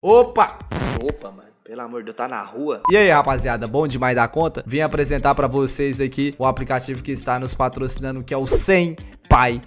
Opa! Opa, mano. Pelo amor de Deus, tá na rua? E aí, rapaziada, bom demais da conta? Vim apresentar pra vocês aqui o aplicativo que está nos patrocinando, que é o 100 Pai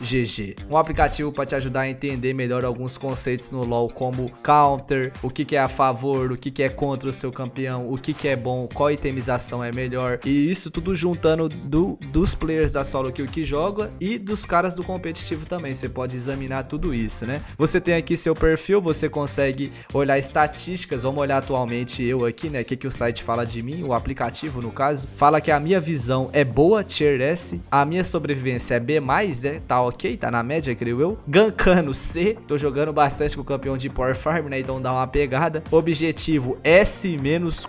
GG. Um aplicativo para te ajudar a entender melhor alguns conceitos no LoL, como counter, o que, que é a favor, o que, que é contra o seu campeão, o que, que é bom, qual itemização é melhor. E isso tudo juntando do, dos players da solo kill que joga e dos caras do competitivo também. Você pode examinar tudo isso, né? Você tem aqui seu perfil, você consegue olhar estatísticas. Vamos olhar atualmente eu aqui, né? O que, que o site fala de mim, o aplicativo no caso. Fala que a minha visão é boa, tier S, a minha sobrevivência é B+, né? Tá ok, tá na média, creio eu. Gankano C, tô jogando bastante com o campeão de Power Farm, né? Então dá uma pegada. Objetivo S-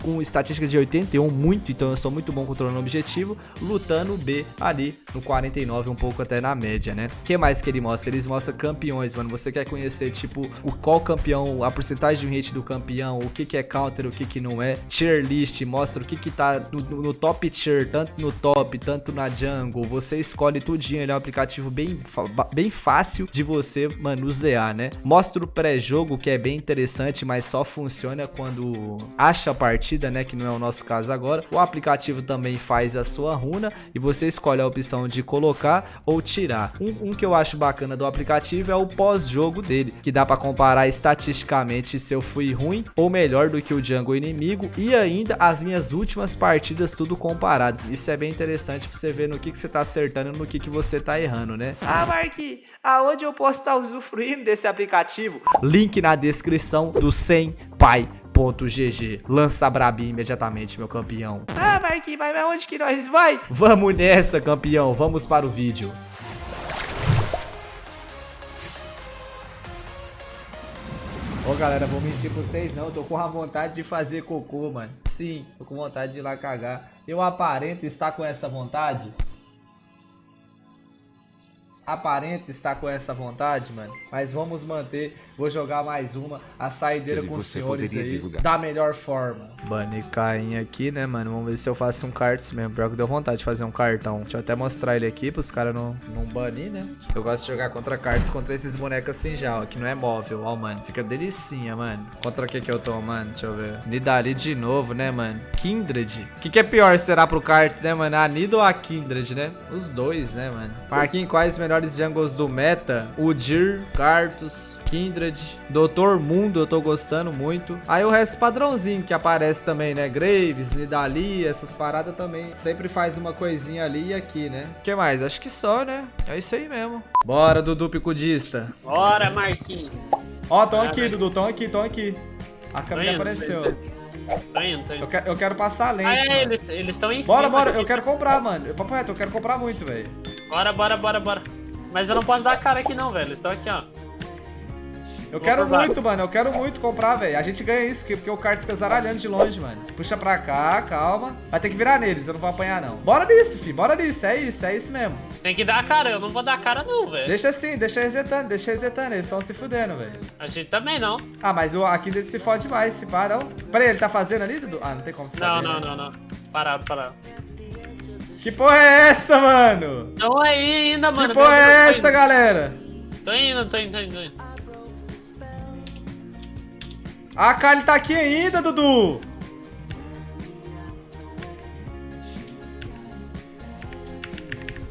com estatística de 81, muito, então eu sou muito bom controlando o objetivo. Lutando B ali no 49, um pouco até na média, né? O que mais que ele mostra? Eles mostram campeões, mano. Você quer conhecer, tipo, o qual campeão, a porcentagem de hit do campeão, o que que é counter, o que que não é. Tier list, mostra o que que tá no, no top tier, tanto no top, tanto na jungle. Você escolhe tudinho, ele é um aplicativo bem, bem fácil de você manusear, né? Mostra o pré-jogo, que é bem interessante, mas só funciona quando acha a partida, né? Que não é o nosso caso agora. O aplicativo também faz a sua runa e você escolhe a opção de colocar ou tirar. Um, um que eu acho bacana do aplicativo é o pós-jogo dele, que dá para comparar estatisticamente se eu fui ruim ou melhor do que o jungle inimigo e ainda as minhas últimas partidas tudo comparado. Isso é bem interessante para você ver no que, que você tá acertando e no que, que você tá errando, né? Ah, Mark, aonde eu posso estar usufruindo desse aplicativo? Link na descrição do 100 pai GG. Lança Brabi imediatamente, meu campeão. Ah, Marquinhos, mas aonde que nós vai? Vamos nessa, campeão. Vamos para o vídeo. Ô galera, vou mentir pra vocês não, tô com a vontade de fazer cocô, mano. Sim, tô com vontade de ir lá cagar. Eu aparento estar com essa vontade? Aparenta estar com essa vontade, mano. Mas vamos manter. Vou jogar mais uma. A saideira com os senhores aí. Divulgar. Da melhor forma. Bane Caim aqui, né, mano? Vamos ver se eu faço um cards mesmo. Pior que deu vontade de fazer um cartão. Deixa eu até mostrar ele aqui pros caras não, não banir, né? Eu gosto de jogar contra cards contra esses bonecos assim já, ó. Que não é móvel, ó, mano. Fica delicinha, mano. Contra o que que eu tô, mano? Deixa eu ver. Nidali de novo, né, mano? Kindred. O que que é pior será pro cards, né, mano? A Nido ou a Kindred, né? Os dois, né, mano? Marquinhos, quais melhores melhores jungles do meta, Udyr, Karthus, Kindred, Doutor Mundo eu tô gostando muito. Aí o resto padrãozinho que aparece também, né? Graves, Nidalee, essas paradas também. Sempre faz uma coisinha ali e aqui, né? O que mais? Acho que só, né? É isso aí mesmo. Bora, Dudu Picudista. Bora, Marquinhos. Ó, tão aqui, Dudu, tão aqui, tão aqui. A câmera apareceu. Tô indo, tô indo. Eu, quero, eu quero passar a lente, ah, é, eles estão em bora, cima. Bora, bora, eu quero comprar, mano. Papo reto, eu quero comprar muito, velho. Bora, bora, bora, bora. Mas eu não posso dar a cara aqui não, velho. Eles estão aqui, ó. Eu quero muito, mano. Eu quero muito comprar, velho. A gente ganha isso, porque o kart fica zaralhando de longe, mano. Puxa pra cá, calma. Vai ter que virar neles, eu não vou apanhar, não. Bora nisso, fi. Bora nisso. É isso, é isso mesmo. Tem que dar a cara. Eu não vou dar a cara, não, velho. Deixa assim, deixa resetando, deixa resetando. Eles estão se fudendo, velho. A gente também não. Ah, mas o aqui se fode mais, se para, não. Peraí, ele tá fazendo ali, Dudu? Ah, não tem como saber. Não, não, né? não, não. Parado, parado. Que porra é essa, mano? Não aí ainda, mano. Que porra é essa, galera? Tô indo, tô indo, tô indo, tô indo. A Kali tá aqui ainda, Dudu!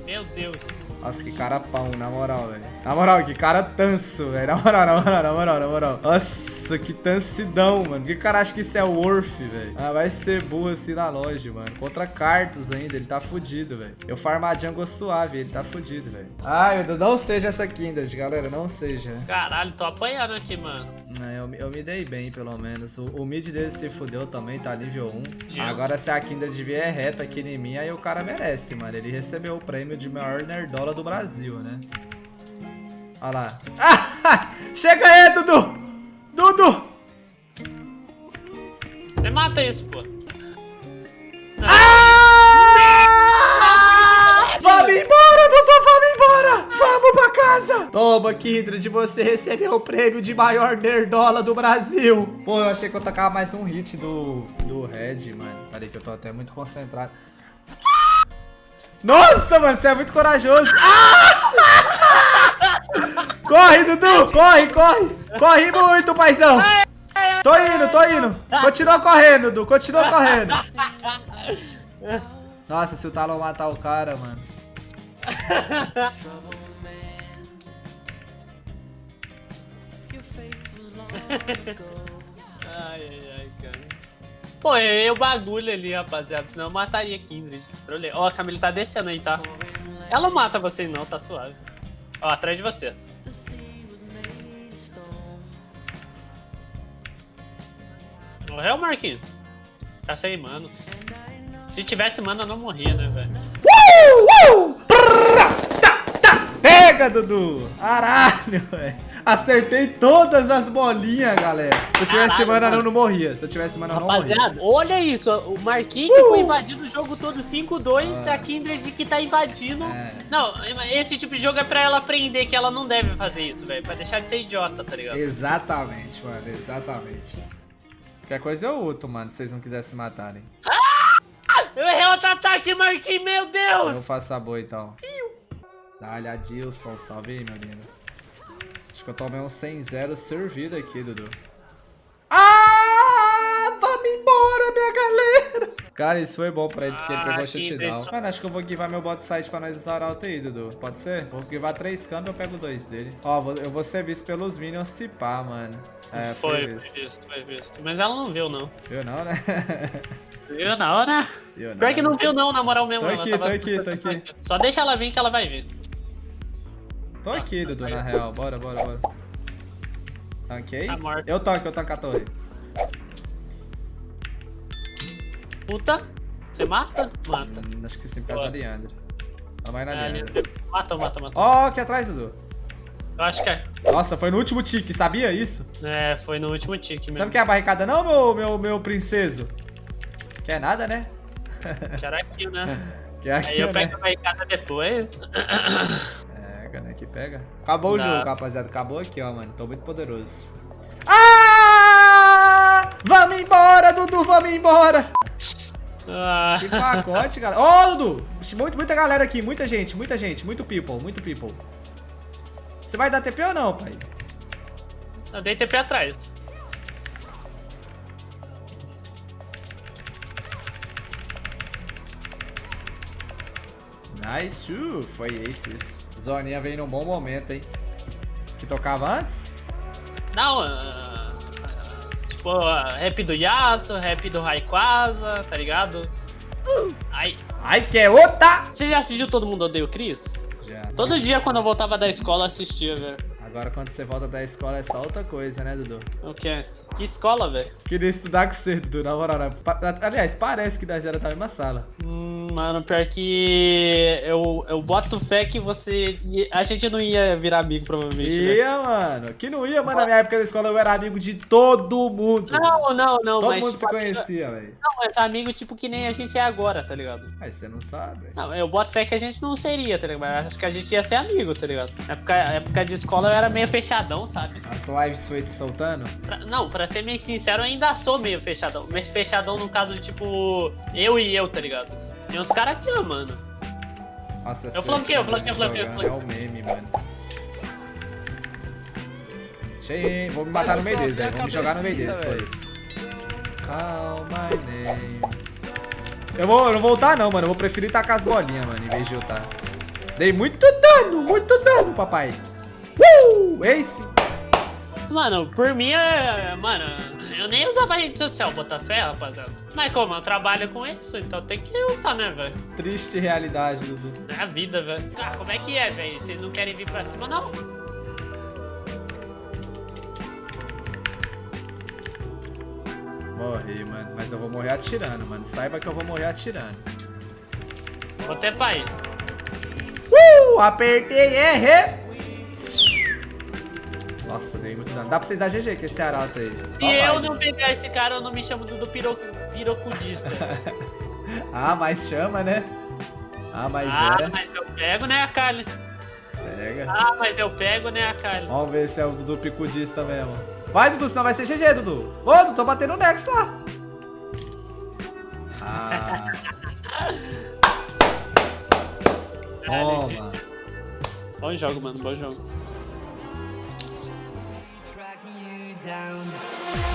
Meu Deus. Nossa, que cara pão, na moral, velho. Na moral, que cara tanso, velho. Na moral, na moral, na moral, na moral. Nossa. Nossa, que tansidão, mano. Que cara acha que isso é Worth, velho? Ah, vai ser burro assim na loja, mano. Contra Cartus ainda, ele tá fudido, velho. Eu farmar jungle suave, ele tá fudido, velho. Ai, meu Deus, não seja essa Kindred, galera, não seja. Caralho, tô apanhando aqui, mano. Não, eu, eu me dei bem, pelo menos. O, o mid dele se fudeu também, tá nível 1. Agora, se a Kindred vier reta aqui em mim, aí o cara merece, mano. Ele recebeu o prêmio de maior nerdola do Brasil, né? Olha lá. Ah, chega aí, Dudu! Dudu! Você mata isso, pô. Ah! Vamos embora, Dudu, vamos embora! Vamos pra casa! Toma, Kindred, você recebeu o prêmio de maior nerdola do Brasil. Pô, eu achei que eu tacava mais um hit do, do Red, mano. Peraí que eu tô até muito concentrado. Nossa, mano, você é muito corajoso. Ah! Corre, Dudu! Corre, corre! Corre muito, paizão! Tô indo, tô indo! Continua correndo, Dudu, continua correndo! Nossa, se o Talon matar o cara, mano. Ai, ai, ai, cara. Pô, é o bagulho ali, rapaziada. Senão eu mataria Kindred. Ó, a Camila tá descendo aí, tá? Ela não mata você não, tá suave. Ó, atrás de você. Morreu, Marquinhos? Tá sem mano. Se tivesse mano, eu não morria, né, velho? Uh, uh! Tá, tá. Pega, Dudu! Caralho, velho. Acertei todas as bolinhas, galera. Se eu tivesse Caralho, mana, mano. não, não morria. Se eu tivesse mana, não morria. Rapaziada, olha isso. O Marquinhos que foi invadindo o jogo todo 5-2, a Kindred que tá invadindo. É. Não, esse tipo de jogo é pra ela aprender que ela não deve fazer isso, velho. Pra deixar de ser idiota, tá ligado? Exatamente, mano. Exatamente. Qualquer coisa eu luto, mano, se vocês não quiserem se matarem. Eu errei outro ataque, Marquinhos, meu Deus! Eu faço a boa, então. Dá-lhe Adilson. Salve aí, meu lindo. Acho que eu tomei um 100-0 servido aqui, Dudu. Ah! Vamos embora, minha galera! Cara, isso foi bom pra ele, porque ele Ah, pegou a que shutdown. Mano, acho que eu vou givar meu bot site pra nós usar alto aí, Dudu. Pode ser? Vou givar três câmbios, eu pego dois dele. Ó, eu vou ser visto pelos minions se pá, mano. É, foi, foi visto. visto, foi visto. Mas ela não viu, não. Viu não, né? Viu na hora? Viu não. Pior que não viu, não, na moral mesmo. Tô aqui, tava- tô aqui, tô aqui. Só deixa ela vir que ela vai vir. Tô aqui, Dudu, na real. Bora, bora, bora. Tanquei? Tá morto. Eu tanco, eu tanco a torre. Puta, você mata? Mata. Hum, acho que sim, por causa da Boa. Leandro. Ela vai na É, Leandro. mata, mata, mata. Ó, aqui atrás, Dudu. Eu acho que é. Nossa, foi no último tique, sabia isso? É, foi no último tique Você mesmo. não quer a barricada não, meu, meu, meu princeso? Quer nada, né? Quero aqui, né? Quer Aí aqui, eu né? pego a casa depois. Pega, né? Que pega. Acabou Dá. o jogo, rapaziada. Acabou aqui, ó, mano. Tô muito poderoso. Ah! Vamos embora, Dudu, vamos embora! Ah, Que pacote, galera. Ó, Dudu! Muito, muita galera aqui, muita gente, muita gente, muito people, muito people. Você vai dar TP ou não, pai? eu dei TP atrás. Nice, uh, foi esse isso. Zoninha veio num bom momento, hein? Que tocava antes? Não, ah, tipo, ah, rap do Yasuo, rap do Raikwaza, tá ligado? Aí, Ai, que é outra! você já assistiu Todo Mundo Odeia o Chris? Já. Todo dia quando eu voltava da escola eu assistia, velho. Agora quando você volta da escola é só outra coisa, né, Dudu? O quê? Que escola, velho? Queria estudar com você, Dudu, na moral. né? Aliás, parece que nós era da mesma sala. Hum, mano, pior que eu, eu boto fé que você. A gente não ia virar amigo, provavelmente. né? Ia, mano. Que não ia, mano. Na minha época da escola eu era amigo de todo mundo. Não, não, não, todo mas. mundo se tipo, amigo- conhecia, velho. Não, mas amigo tipo que nem a gente é agora, tá ligado? Mas você não sabe. Não, eu boto fé que a gente não seria, tá ligado? Mas acho que a gente ia ser amigo, tá ligado? Na época, época de escola eu era meio fechadão, sabe? As lives foi te soltando? Pra- não, pra ser meio sincero, eu ainda sou meio fechadão. Mas fechadão no caso de tipo, eu e eu, tá ligado? Tem uns caras aqui, ó, mano. Nossa, Eu você flanqueio, eu tá flanqueio, flanqueio, jogando, É o meme, mano. Cheio, vou me matar no meio deles, velho. Vou me jogar no meio deles, foi isso. Call my name. Eu, vou, eu não vou ultar não, mano. Eu vou preferir tacar as bolinhas, mano, em vez de ultar. Dei muito dano, muito dano, papai. Uh! Ace! Mano, por mim é. Mano, eu nem usava rede social, Botafé, rapaziada. Mas como eu trabalho com isso, então tem que usar, né, velho? Triste realidade, Dudu. É a vida, velho. Ah, como é que é, velho? Vocês não querem vir pra cima, não? Morri, mano. Mas eu vou morrer atirando, mano. Saiba que eu vou morrer atirando. Vou ter pai. Uh! Apertei, errei! Nossa, dei muito dano. Dá pra vocês dar GG com esse arauto aí. Só Se eu vai. não pegar esse cara, eu não me chamo do piro... pirocudista. Ah, mas chama, né? Ah, mas ah, é. mas eu pego, né, Akali? Pega. Ah, mas eu pego, né, Akali? Vamos ver se é o Dudu picudista mesmo. Vai, Dudu, senão vai ser GG, Dudu. Ô, Dudu, tô batendo o Nex lá. Ah. Toma. Bom jogo, mano, bom jogo. Down.